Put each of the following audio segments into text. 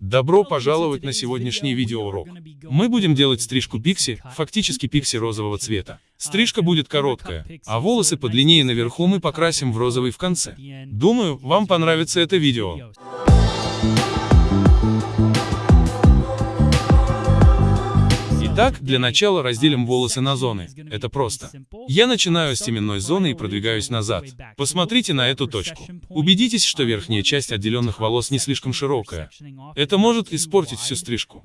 Добро пожаловать на сегодняшний видеоурок. Мы будем делать стрижку пикси, фактически пикси розового цвета. Стрижка будет короткая, а волосы подлиннее наверху мы покрасим в розовый в конце. Думаю, вам понравится это видео. Итак, для начала разделим волосы на зоны. Это просто. Я начинаю с теменной зоны и продвигаюсь назад. Посмотрите на эту точку. Убедитесь, что верхняя часть отделенных волос не слишком широкая. Это может испортить всю стрижку.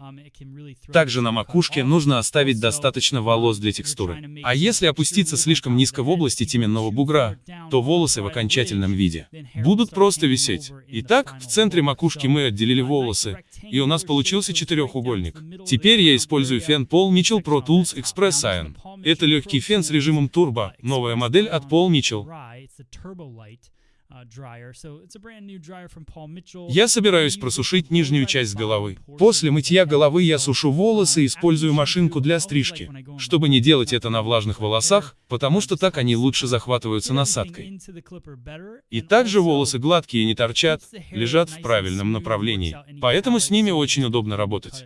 Также на макушке нужно оставить достаточно волос для текстуры. А если опуститься слишком низко в области теменного бугра, то волосы в окончательном виде будут просто висеть. Итак, в центре макушки мы отделили волосы, и у нас получился четырехугольник. Теперь я использую фен Paul Mitchell Pro Tools Express Iron. Это легкий фен с режимом турбо, новая модель от Paul Mitchell. Я собираюсь просушить нижнюю часть головы. После мытья головы я сушу волосы и использую машинку для стрижки, чтобы не делать это на влажных волосах, потому что так они лучше захватываются насадкой. И также волосы гладкие и не торчат, лежат в правильном направлении, поэтому с ними очень удобно работать.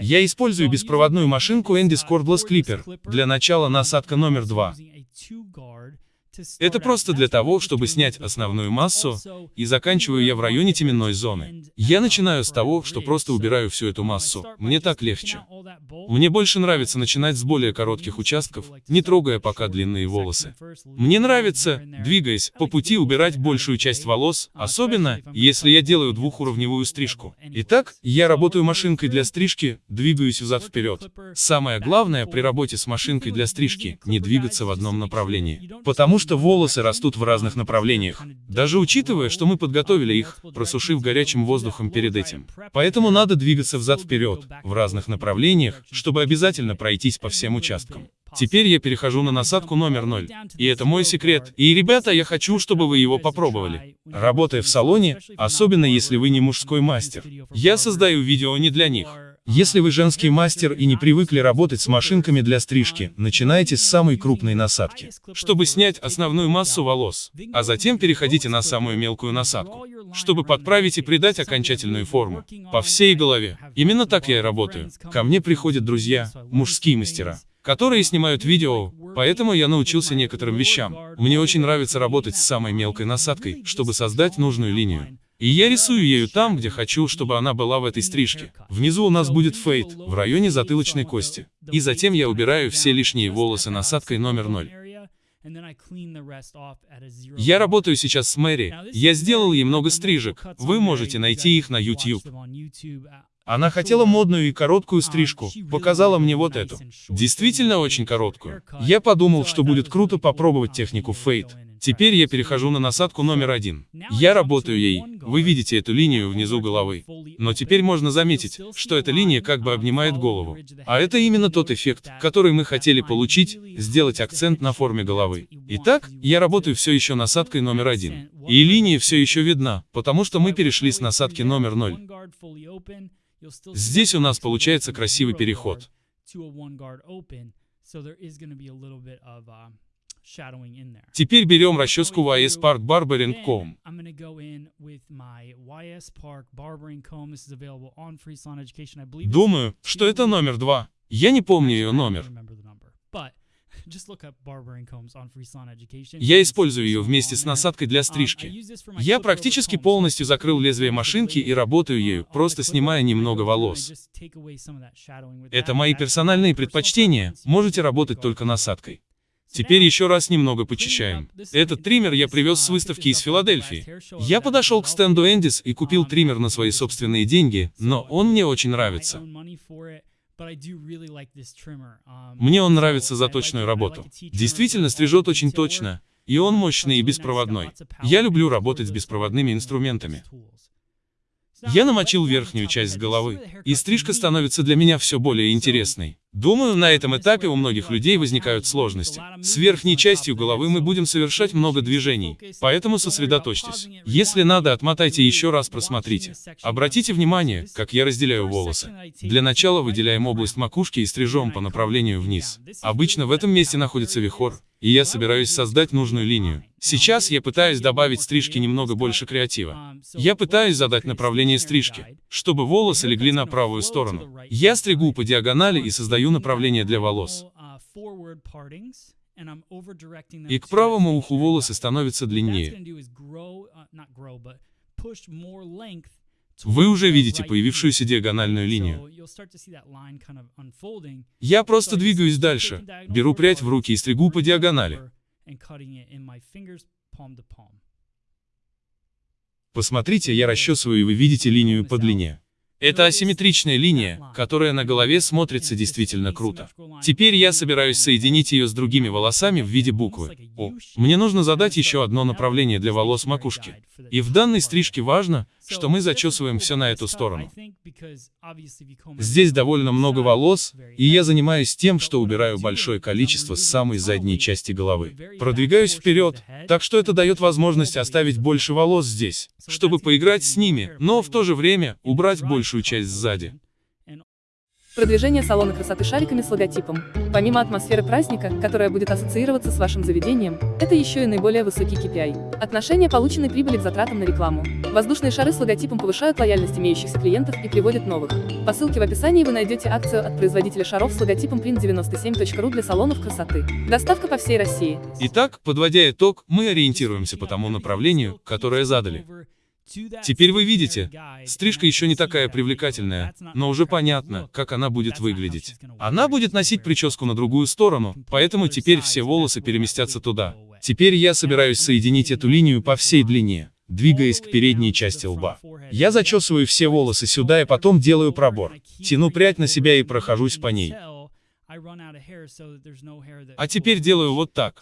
Я использую беспроводную машинку Endis Cordless Clipper. Для начала насадка номер два. Это просто для того, чтобы снять основную массу, и заканчиваю я в районе теменной зоны. Я начинаю с того, что просто убираю всю эту массу, мне так легче. Мне больше нравится начинать с более коротких участков, не трогая пока длинные волосы. Мне нравится, двигаясь, по пути убирать большую часть волос, особенно, если я делаю двухуровневую стрижку. Итак, я работаю машинкой для стрижки, двигаюсь взад-вперед. Самое главное при работе с машинкой для стрижки, не двигаться в одном направлении. Потому что что волосы растут в разных направлениях, даже учитывая, что мы подготовили их, просушив горячим воздухом перед этим. Поэтому надо двигаться взад-вперед, в разных направлениях, чтобы обязательно пройтись по всем участкам. Теперь я перехожу на насадку номер 0. И это мой секрет. И, ребята, я хочу, чтобы вы его попробовали. Работая в салоне, особенно если вы не мужской мастер, я создаю видео не для них. Если вы женский мастер и не привыкли работать с машинками для стрижки, начинайте с самой крупной насадки, чтобы снять основную массу волос, а затем переходите на самую мелкую насадку, чтобы подправить и придать окончательную форму, по всей голове. Именно так я и работаю. Ко мне приходят друзья, мужские мастера, которые снимают видео, поэтому я научился некоторым вещам. Мне очень нравится работать с самой мелкой насадкой, чтобы создать нужную линию. И я рисую ею там, где хочу, чтобы она была в этой стрижке. Внизу у нас будет фейд, в районе затылочной кости. И затем я убираю все лишние волосы насадкой номер 0. Я работаю сейчас с Мэри, я сделал ей много стрижек, вы можете найти их на YouTube. Она хотела модную и короткую стрижку, показала мне вот эту. Действительно очень короткую. Я подумал, что будет круто попробовать технику фейд. Теперь я перехожу на насадку номер один. Я работаю ей, вы видите эту линию внизу головы. Но теперь можно заметить, что эта линия как бы обнимает голову. А это именно тот эффект, который мы хотели получить, сделать акцент на форме головы. Итак, я работаю все еще насадкой номер один. И линия все еще видна, потому что мы перешли с насадки номер 0. Здесь у нас получается красивый переход. Теперь берем расческу YS Park Barbering Comb. Думаю, что это номер два. Я не помню ее номер. Я использую ее вместе с насадкой для um, стрижки. Я практически полностью закрыл лезвие машинки и работаю ею, просто снимая немного волос. Это мои персональные предпочтения, можете работать только насадкой. Теперь еще раз немного почищаем. Этот триммер я привез с выставки из Филадельфии. Я подошел к стенду Эндис и купил триммер на свои собственные деньги, но он мне очень нравится. Мне он нравится за точную работу. Действительно стрижет очень точно, и он мощный и беспроводной. Я люблю работать с беспроводными инструментами. Я намочил верхнюю часть головы, и стрижка становится для меня все более интересной. Думаю, на этом этапе у многих людей возникают сложности. С верхней частью головы мы будем совершать много движений, поэтому сосредоточьтесь. Если надо, отмотайте еще раз просмотрите. Обратите внимание, как я разделяю волосы. Для начала выделяем область макушки и стрижем по направлению вниз. Обычно в этом месте находится вихор, и я собираюсь создать нужную линию. Сейчас я пытаюсь добавить стрижки немного больше креатива. Я пытаюсь задать направление стрижки, чтобы волосы легли на правую сторону. Я стригу по диагонали и создаю направление для волос. И к правому уху волосы становятся длиннее. Вы уже видите появившуюся диагональную линию. Я просто двигаюсь дальше, беру прядь в руки и стригу по диагонали. Посмотрите, я расчесываю и вы видите линию по длине. Это асимметричная линия, которая на голове смотрится действительно круто. Теперь я собираюсь соединить ее с другими волосами в виде буквы О. Мне нужно задать еще одно направление для волос макушки. И в данной стрижке важно, что мы зачесываем все на эту сторону. Здесь довольно много волос, и я занимаюсь тем, что убираю большое количество с самой задней части головы. Продвигаюсь вперед, так что это дает возможность оставить больше волос здесь, чтобы поиграть с ними, но в то же время убрать большую часть сзади. Продвижение салона красоты шариками с логотипом. Помимо атмосферы праздника, которая будет ассоциироваться с вашим заведением, это еще и наиболее высокий KPI. Отношение полученной прибыли к затратам на рекламу. Воздушные шары с логотипом повышают лояльность имеющихся клиентов и приводят новых. По ссылке в описании вы найдете акцию от производителя шаров с логотипом print97.ru для салонов красоты. Доставка по всей России. Итак, подводя итог, мы ориентируемся по тому направлению, которое задали. Теперь вы видите, стрижка еще не такая привлекательная, но уже понятно, как она будет выглядеть. Она будет носить прическу на другую сторону, поэтому теперь все волосы переместятся туда. Теперь я собираюсь соединить эту линию по всей длине, двигаясь к передней части лба. Я зачесываю все волосы сюда и потом делаю пробор. Тяну прядь на себя и прохожусь по ней. А теперь делаю вот так.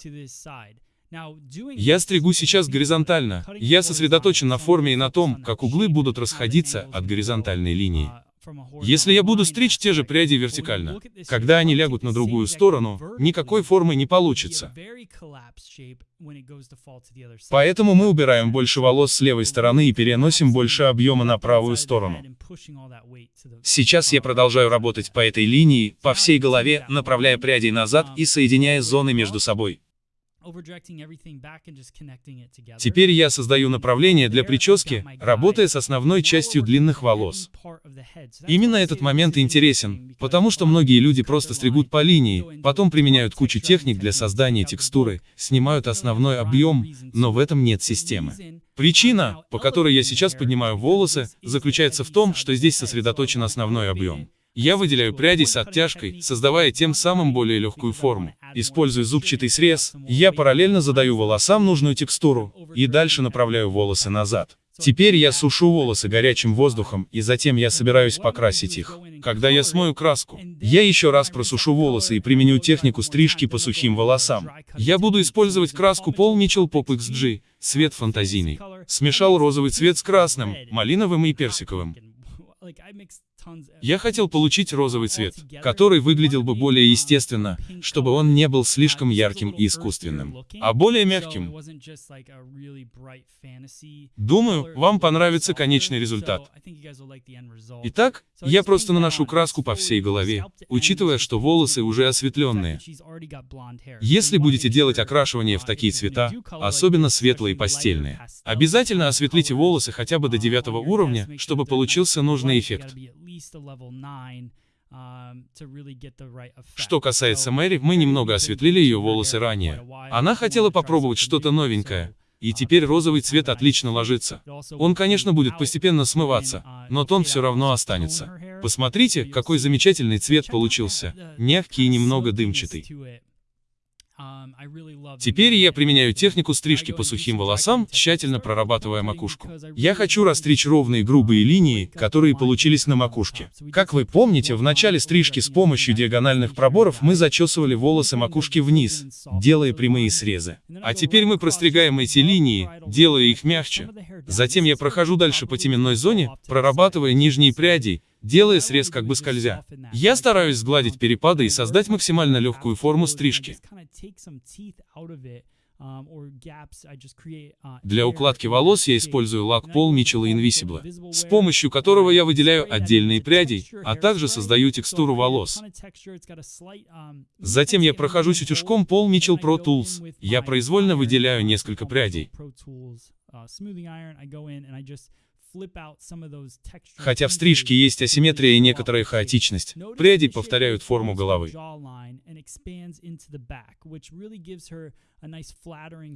Я стригу сейчас горизонтально. Я сосредоточен на форме и на том, как углы будут расходиться от горизонтальной линии. Если я буду стричь те же пряди вертикально, когда они лягут на другую сторону, никакой формы не получится. Поэтому мы убираем больше волос с левой стороны и переносим больше объема на правую сторону. Сейчас я продолжаю работать по этой линии, по всей голове, направляя пряди назад и соединяя зоны между собой. Теперь я создаю направление для прически, работая с основной частью длинных волос. Именно этот момент интересен, потому что многие люди просто стригут по линии, потом применяют кучу техник для создания текстуры, снимают основной объем, но в этом нет системы. Причина, по которой я сейчас поднимаю волосы, заключается в том, что здесь сосредоточен основной объем. Я выделяю пряди с оттяжкой, создавая тем самым более легкую форму. Используя зубчатый срез, я параллельно задаю волосам нужную текстуру, и дальше направляю волосы назад. Теперь я сушу волосы горячим воздухом, и затем я собираюсь покрасить их. Когда я смою краску, я еще раз просушу волосы и применю технику стрижки по сухим волосам. Я буду использовать краску Paul Mitchell Pop XG, цвет фантазийный. Смешал розовый цвет с красным, малиновым и персиковым. Я хотел получить розовый цвет, который выглядел бы более естественно, чтобы он не был слишком ярким и искусственным, а более мягким. Думаю, вам понравится конечный результат. Итак, я просто наношу краску по всей голове, учитывая, что волосы уже осветленные. Если будете делать окрашивание в такие цвета, особенно светлые и пастельные, обязательно осветлите волосы хотя бы до девятого уровня, чтобы получился нужный эффект. Um, что касается Мэри, мы немного осветлили ее волосы ранее. Она хотела попробовать что-то новенькое. И uh, теперь розовый цвет отлично ложится. Он, конечно, будет постепенно смываться, uh, но тон все равно останется. Посмотрите, какой замечательный цвет получился. Мягкий и немного дымчатый. Um, Теперь я применяю технику стрижки по сухим волосам, тщательно прорабатывая макушку. Я хочу растричь ровные грубые линии, которые получились на макушке. Как вы помните, в начале стрижки с помощью диагональных проборов мы зачесывали волосы макушки вниз, делая прямые срезы. А теперь мы простригаем эти линии, делая их мягче. Затем я прохожу дальше по теменной зоне, прорабатывая нижние пряди, делая срез как бы скользя. Я стараюсь сгладить перепады и создать максимально легкую форму стрижки. Для укладки волос я использую лак Paul Mitchell Invisible, с помощью которого я выделяю отдельные пряди, а также создаю текстуру волос. Затем я прохожусь утюжком Paul Mitchell Pro Tools. Я произвольно выделяю несколько прядей. Хотя в стрижке есть асимметрия и некоторая хаотичность, пряди повторяют форму головы.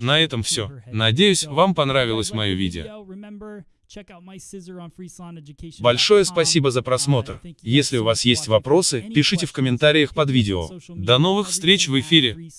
На этом все. Надеюсь, вам понравилось мое видео. Большое спасибо за просмотр. Если у вас есть вопросы, пишите в комментариях под видео. До новых встреч в эфире.